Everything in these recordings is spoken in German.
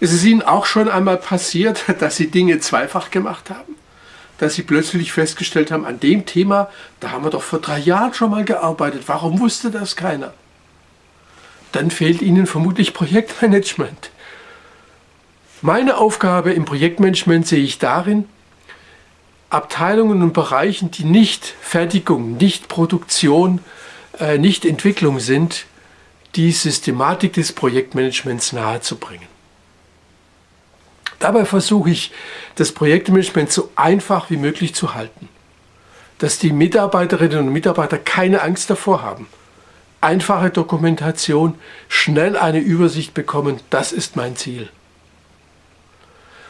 Ist es Ihnen auch schon einmal passiert, dass Sie Dinge zweifach gemacht haben? Dass Sie plötzlich festgestellt haben, an dem Thema, da haben wir doch vor drei Jahren schon mal gearbeitet. Warum wusste das keiner? Dann fehlt Ihnen vermutlich Projektmanagement. Meine Aufgabe im Projektmanagement sehe ich darin, Abteilungen und Bereichen, die nicht Fertigung, nicht Produktion, äh, nicht Entwicklung sind, die Systematik des Projektmanagements nahezubringen. Dabei versuche ich, das Projektmanagement so einfach wie möglich zu halten. Dass die Mitarbeiterinnen und Mitarbeiter keine Angst davor haben. Einfache Dokumentation, schnell eine Übersicht bekommen, das ist mein Ziel.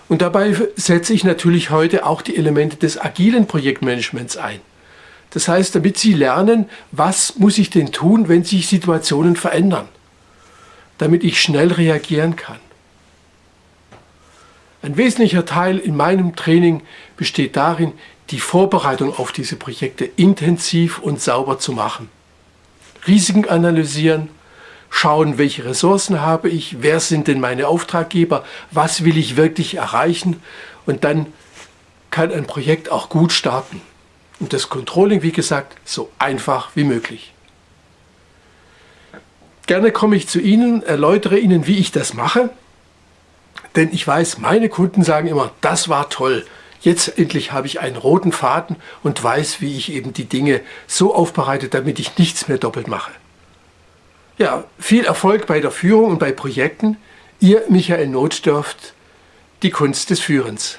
Und dabei setze ich natürlich heute auch die Elemente des agilen Projektmanagements ein. Das heißt, damit Sie lernen, was muss ich denn tun, wenn sich Situationen verändern, damit ich schnell reagieren kann. Ein wesentlicher Teil in meinem Training besteht darin, die Vorbereitung auf diese Projekte intensiv und sauber zu machen. Risiken analysieren, schauen, welche Ressourcen habe ich, wer sind denn meine Auftraggeber, was will ich wirklich erreichen und dann kann ein Projekt auch gut starten. Und das Controlling, wie gesagt, so einfach wie möglich. Gerne komme ich zu Ihnen, erläutere Ihnen, wie ich das mache. Denn ich weiß, meine Kunden sagen immer, das war toll. Jetzt endlich habe ich einen roten Faden und weiß, wie ich eben die Dinge so aufbereite, damit ich nichts mehr doppelt mache. Ja, viel Erfolg bei der Führung und bei Projekten. Ihr Michael Notdörft, die Kunst des Führens.